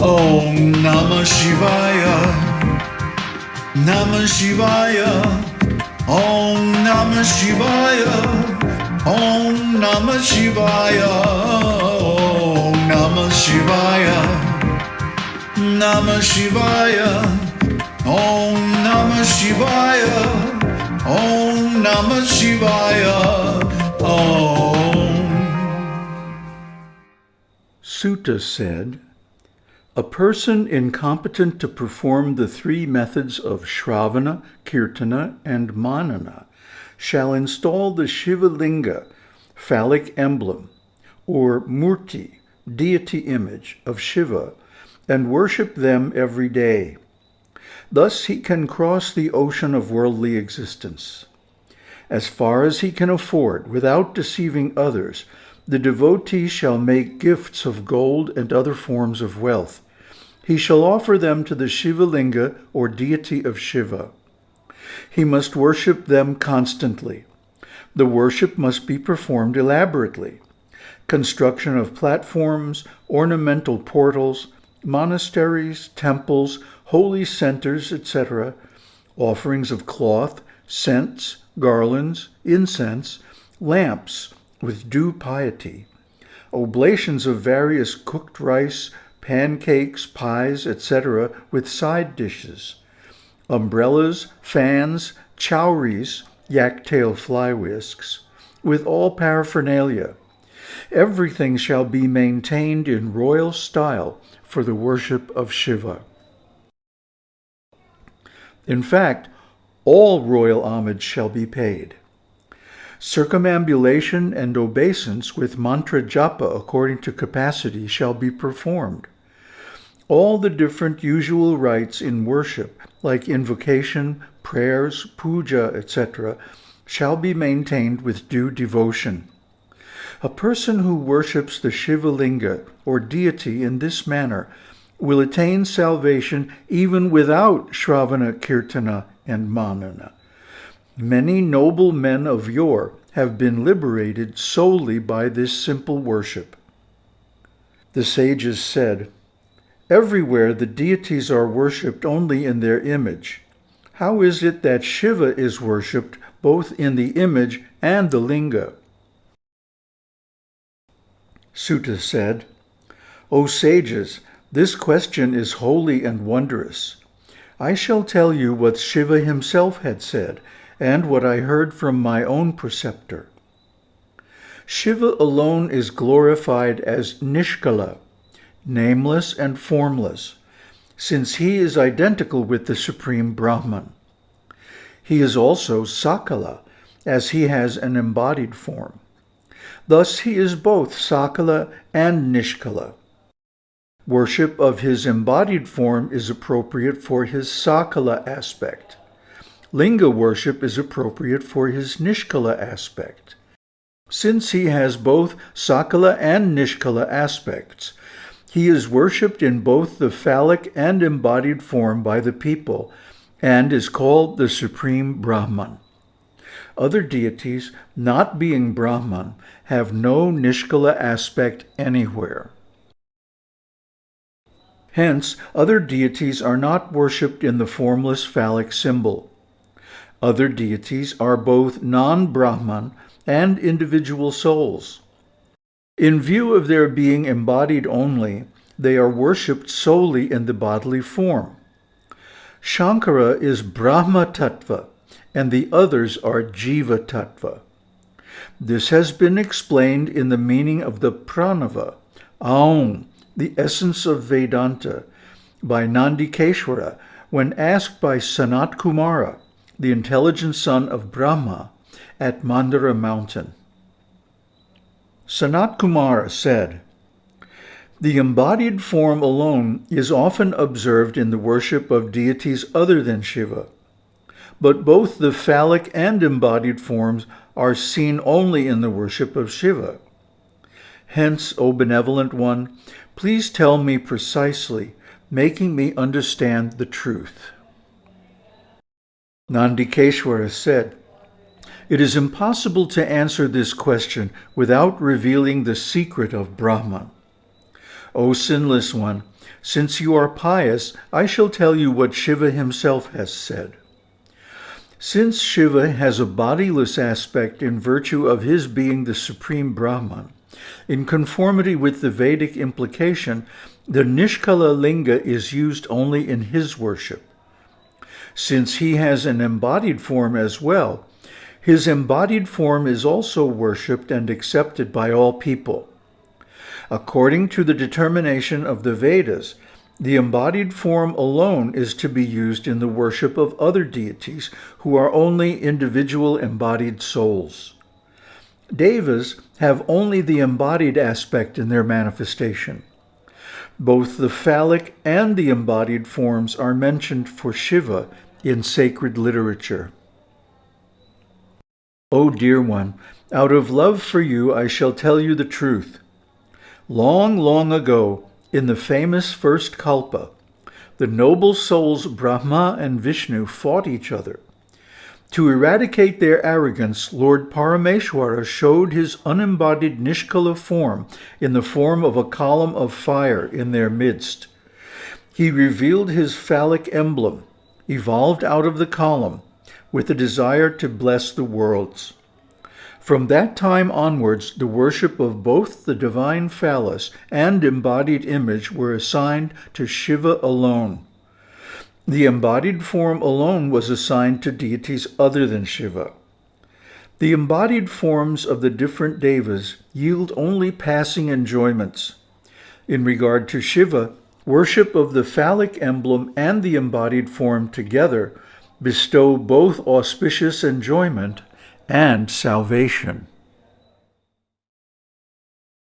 Om Namah Shivaya. Namah Shivaya. Om Namah Shivaya. Om Namah Shivaya. Om Namah Shivaya. Namah Shivaya. Om Namah Shivaya. Om Namah Shivaya. Om. Suta said, A person incompetent to perform the three methods of Shravana, Kirtana, and Manana shall install the Shiva Linga, phallic emblem, or Murti, deity image of Shiva, and worship them every day. Thus he can cross the ocean of worldly existence. As far as he can afford, without deceiving others, the devotee shall make gifts of gold and other forms of wealth. He shall offer them to the Shiva Linga or deity of Shiva. He must worship them constantly. The worship must be performed elaborately. Construction of platforms, ornamental portals, monasteries, temples, holy centers, etc., offerings of cloth, scents, garlands, incense, lamps with due piety, oblations of various cooked rice, pancakes, pies, etc., with side dishes, umbrellas, fans, chowries, yak-tail fly whisks, with all paraphernalia. Everything shall be maintained in royal style for the worship of Shiva. In fact, all royal homage shall be paid. Circumambulation and obeisance with mantra japa according to capacity shall be performed. All the different usual rites in worship, like invocation, prayers, puja, etc., shall be maintained with due devotion. A person who worships the Shiva Linga or deity in this manner will attain salvation even without Shravana, Kirtana, and Manana. Many noble men of yore have been liberated solely by this simple worship. The sages said, Everywhere the deities are worshipped only in their image. How is it that Shiva is worshipped both in the image and the linga? Suta said, O sages, this question is holy and wondrous. I shall tell you what Shiva himself had said, and what I heard from my own preceptor. Shiva alone is glorified as Nishkala, nameless and formless, since he is identical with the Supreme Brahman. He is also Sakala, as he has an embodied form. Thus he is both Sakala and Nishkala. Worship of his embodied form is appropriate for his sakala aspect. Linga worship is appropriate for his nishkala aspect. Since he has both sakala and nishkala aspects, he is worshipped in both the phallic and embodied form by the people and is called the Supreme Brahman. Other deities, not being Brahman, have no nishkala aspect anywhere. Hence, other deities are not worshipped in the formless phallic symbol. Other deities are both non-Brahman and individual souls. In view of their being embodied only, they are worshipped solely in the bodily form. Shankara is Brahma Tattva, and the others are Jiva Tattva. This has been explained in the meaning of the Pranava, Aum, the essence of Vedanta by Nandikeshwara when asked by Sanat Kumara, the intelligent son of Brahma, at Mandara mountain. Sanat Kumara said, The embodied form alone is often observed in the worship of deities other than Shiva, but both the phallic and embodied forms are seen only in the worship of Shiva. Hence, O benevolent one, please tell me precisely, making me understand the truth. Nandikeshwara said, It is impossible to answer this question without revealing the secret of Brahman. O sinless one, since you are pious, I shall tell you what Shiva himself has said. Since Shiva has a bodiless aspect in virtue of his being the supreme Brahman, in conformity with the Vedic implication, the Nishkala Linga is used only in his worship. Since he has an embodied form as well, his embodied form is also worshipped and accepted by all people. According to the determination of the Vedas, the embodied form alone is to be used in the worship of other deities who are only individual embodied souls. Devas have only the embodied aspect in their manifestation. Both the phallic and the embodied forms are mentioned for Shiva in sacred literature. O dear one, out of love for you I shall tell you the truth. Long, long ago, in the famous first Kalpa, the noble souls Brahma and Vishnu fought each other. To eradicate their arrogance, Lord Parameshwara showed his unembodied Nishkala form in the form of a column of fire in their midst. He revealed his phallic emblem, evolved out of the column, with the desire to bless the worlds. From that time onwards, the worship of both the divine phallus and embodied image were assigned to Shiva alone. The embodied form alone was assigned to deities other than Shiva. The embodied forms of the different devas yield only passing enjoyments. In regard to Shiva, worship of the phallic emblem and the embodied form together bestow both auspicious enjoyment and salvation.